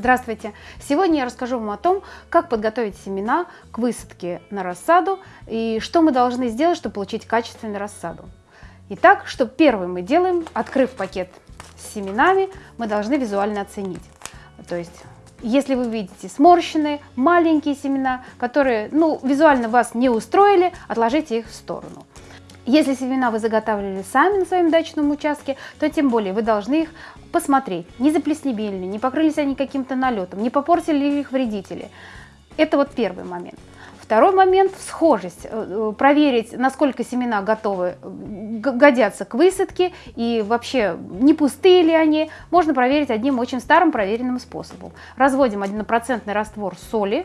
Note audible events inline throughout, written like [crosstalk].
Здравствуйте! Сегодня я расскажу вам о том, как подготовить семена к высадке на рассаду и что мы должны сделать, чтобы получить качественную рассаду. Итак, что первым мы делаем, открыв пакет с семенами, мы должны визуально оценить. То есть, если вы видите сморщенные, маленькие семена, которые ну, визуально вас не устроили, отложите их в сторону. Если семена вы заготавливали сами на своем дачном участке, то тем более вы должны их посмотреть, не заплесневели ли, не покрылись они каким-то налетом, не попортили ли их вредители. Это вот первый момент. Второй момент – схожесть. Э, э, проверить, насколько семена готовы, годятся к высадке и вообще не пустые ли они, можно проверить одним очень старым проверенным способом. Разводим 1% раствор соли,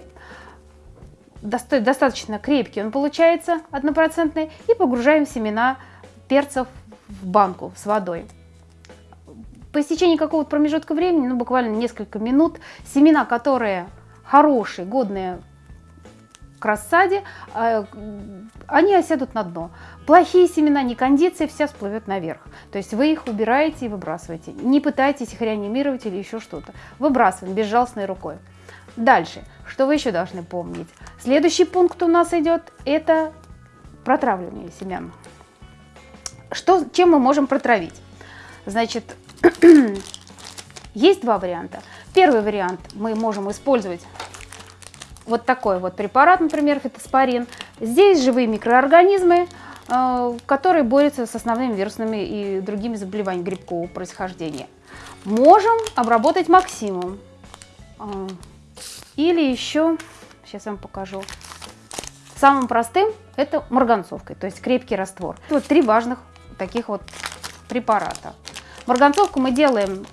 достаточно крепкий он получается, однопроцентный, и погружаем семена перцев в банку с водой. По истечении какого-то промежутка времени, ну буквально несколько минут, семена, которые хорошие, годные к рассаде, а, они осядут на дно. Плохие семена, не кондиции, вся всплывет наверх. То есть вы их убираете и выбрасываете. Не пытайтесь их реанимировать или еще что-то. Выбрасываем безжалостной рукой. Дальше, что вы еще должны помнить? Следующий пункт у нас идет, это протравливание семян. Что, чем мы можем протравить? Значит, [clears throat] есть два варианта. Первый вариант мы можем использовать вот такой вот препарат, например, фитоспорин. Здесь живые микроорганизмы, э, которые борются с основными вирусными и другими заболеваниями грибкового происхождения. Можем обработать максимум. Или еще, сейчас вам покажу, самым простым это марганцовкой, то есть крепкий раствор. Вот три важных таких вот препарата. Марганцовку мы делаем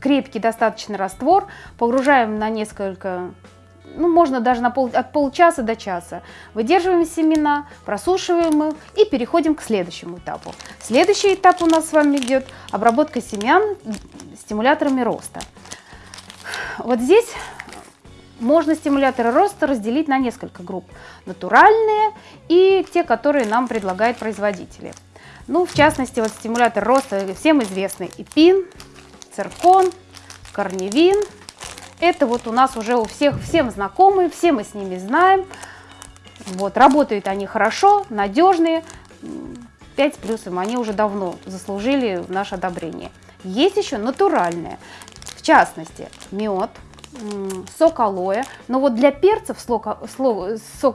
крепкий достаточно раствор, погружаем на несколько, ну можно даже на пол, от полчаса до часа. Выдерживаем семена, просушиваем их и переходим к следующему этапу. Следующий этап у нас с вами идет обработка семян стимуляторами роста. Вот здесь можно стимуляторы роста разделить на несколько групп. Натуральные и те, которые нам предлагают производители. Ну, в частности, вот стимулятор роста всем известный эпин, циркон, корневин. Это вот у нас уже у всех всем знакомые, все мы с ними знаем. Вот, работают они хорошо, надежные. 5 плюсом, они уже давно заслужили наше одобрение. Есть еще натуральные, в частности, мед, сок алоэ. Но вот для перцев сок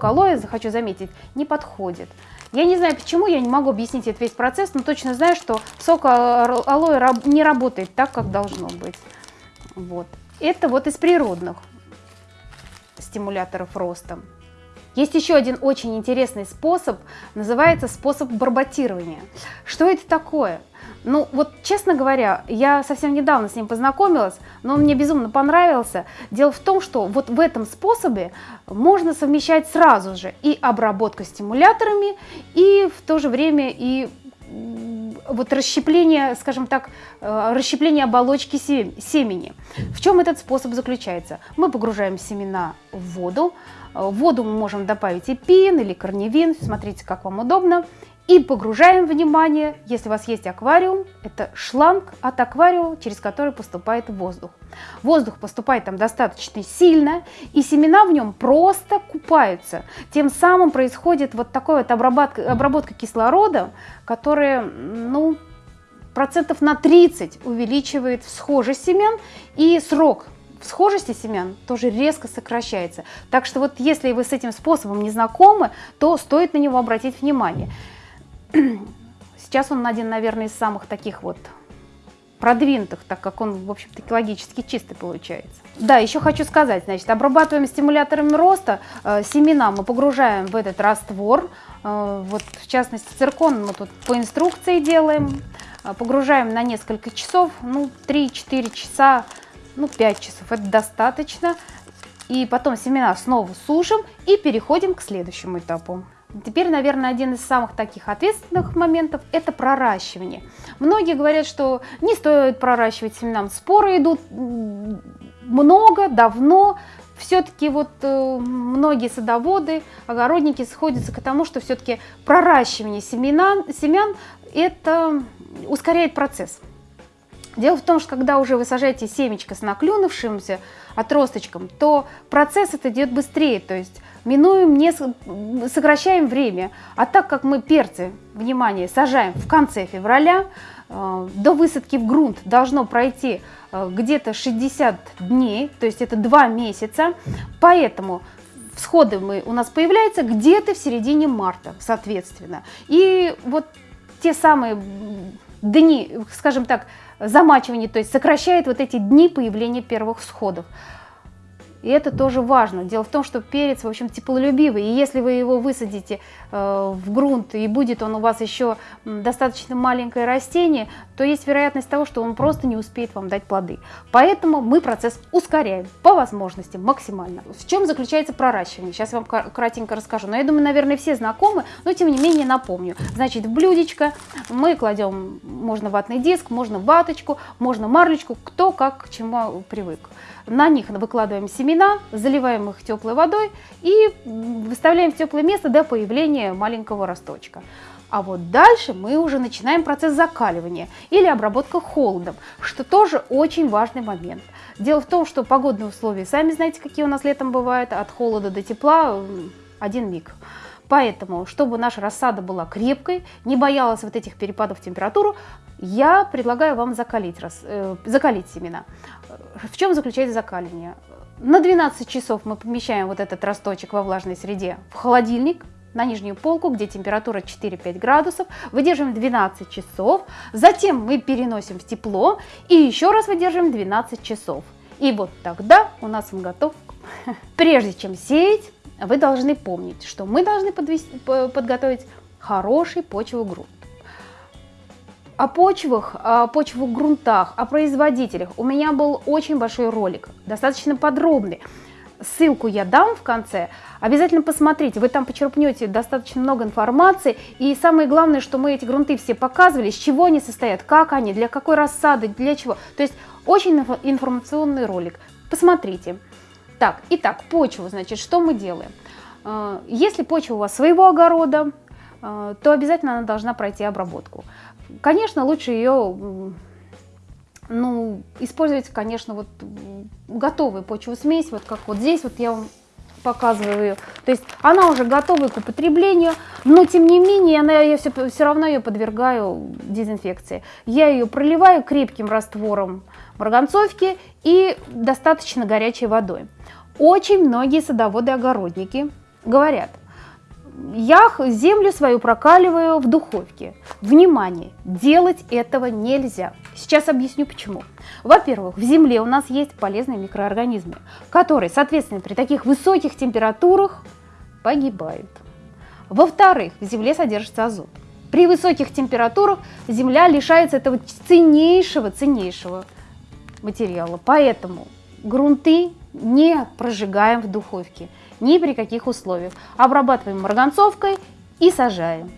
алоэ, хочу заметить, не подходит. Я не знаю почему, я не могу объяснить этот весь процесс, но точно знаю, что сок алоэ не работает так, как должно быть. Вот. Это вот из природных стимуляторов роста. Есть еще один очень интересный способ, называется способ барботирования. Что это такое? Ну, вот, честно говоря, я совсем недавно с ним познакомилась, но он мне безумно понравился. Дело в том, что вот в этом способе можно совмещать сразу же и обработку стимуляторами, и в то же время и вот расщепление, скажем так, э, расщепление оболочки семени. В чем этот способ заключается? Мы погружаем семена в воду, в воду мы можем добавить и пин или корневин, смотрите, как вам удобно, и погружаем внимание, если у вас есть аквариум, это шланг от аквариума, через который поступает воздух. Воздух поступает там достаточно сильно, и семена в нем просто купаются. Тем самым происходит вот такая вот обработка, обработка кислородом, которая, ну, процентов на 30 увеличивает всхожесть семян и срок схожести семян тоже резко сокращается. Так что вот если вы с этим способом не знакомы, то стоит на него обратить внимание. [clears throat] Сейчас он один, наверное, из самых таких вот продвинутых, так как он, в общем-то, экологически чистый получается. Да, еще хочу сказать, значит, обрабатываем стимуляторами роста э, семена, мы погружаем в этот раствор, э, вот в частности циркон мы тут по инструкции делаем, э, погружаем на несколько часов, ну 3-4 часа, ну 5 часов, это достаточно, и потом семена снова сушим и переходим к следующему этапу. Теперь, наверное, один из самых таких ответственных моментов – это проращивание. Многие говорят, что не стоит проращивать семенам. Споры идут много, давно. Все-таки вот э, многие садоводы, огородники сходятся к тому, что все-таки проращивание семена, семян – это ускоряет процесс. Дело в том, что когда уже вы сажаете семечко с наклюнувшимся отросточком, то процесс это идет быстрее, то есть минуем, не сокращаем время. А так как мы перцы, внимание, сажаем в конце февраля, э, до высадки в грунт должно пройти э, где-то 60 дней, то есть это 2 месяца, поэтому всходы мы, у нас появляются где-то в середине марта, соответственно. И вот те самые дни, скажем так, замачивания, то есть сокращает вот эти дни появления первых всходов. И это тоже важно. Дело в том, что перец, в общем, теплолюбивый. И если вы его высадите э, в грунт, и будет он у вас еще достаточно маленькое растение, то есть вероятность того, что он просто не успеет вам дать плоды. Поэтому мы процесс ускоряем по возможности максимально. В чем заключается проращивание? Сейчас я вам кратенько расскажу. Но я думаю, наверное, все знакомы, но тем не менее напомню. Значит, в блюдечко мы кладем, можно ватный диск, можно ваточку, можно марлечку, кто как к чему привык. На них выкладываем семена, заливаем их теплой водой и выставляем в теплое место до появления маленького росточка. А вот дальше мы уже начинаем процесс закаливания или обработка холодом, что тоже очень важный момент. Дело в том, что погодные условия, сами знаете, какие у нас летом бывают, от холода до тепла один миг. Поэтому, чтобы наша рассада была крепкой, не боялась вот этих перепадов температуры, я предлагаю вам закалить, э, закалить семена. В чем заключается закаливание? На 12 часов мы помещаем вот этот росточек во влажной среде в холодильник, на нижнюю полку, где температура 4-5 градусов, выдерживаем 12 часов, затем мы переносим в тепло и еще раз выдерживаем 12 часов. И вот тогда у нас он готов. [laughs] Прежде чем сеять, вы должны помнить, что мы должны подготовить хороший почвовый грунт. О почвах, о почвовых грунтах, о производителях у меня был очень большой ролик, достаточно подробный. Ссылку я дам в конце. Обязательно посмотрите, вы там почерпнете достаточно много информации. И самое главное, что мы эти грунты все показывали, из чего они состоят, как они, для какой рассады, для чего. То есть очень информационный ролик. Посмотрите. Так, итак, почву, значит, что мы делаем? Э, если почва у вас своего огорода, э, то обязательно она должна пройти обработку. Конечно, лучше ее ну, использовать, конечно, вот готовую почву-смесь, вот как вот здесь вот я вам показываю ее. То есть она уже готова к употреблению, но тем не менее она, я все, все равно ее подвергаю дезинфекции. Я ее проливаю крепким раствором марганцовки и достаточно горячей водой. Очень многие садоводы-огородники говорят – я землю свою прокаливаю в духовке. Внимание, делать этого нельзя. Сейчас объясню почему. Во-первых, в земле у нас есть полезные микроорганизмы, которые, соответственно, при таких высоких температурах погибают. Во-вторых, в земле содержится азот. При высоких температурах земля лишается этого ценнейшего, ценнейшего материала. Поэтому грунты не прожигаем в духовке ни при каких условиях. Обрабатываем марганцовкой и сажаем.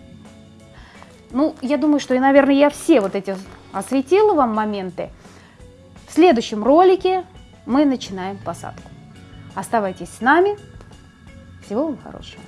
Ну, я думаю, что, и, наверное, я все вот эти осветила вам моменты. В следующем ролике мы начинаем посадку. Оставайтесь с нами. Всего вам хорошего.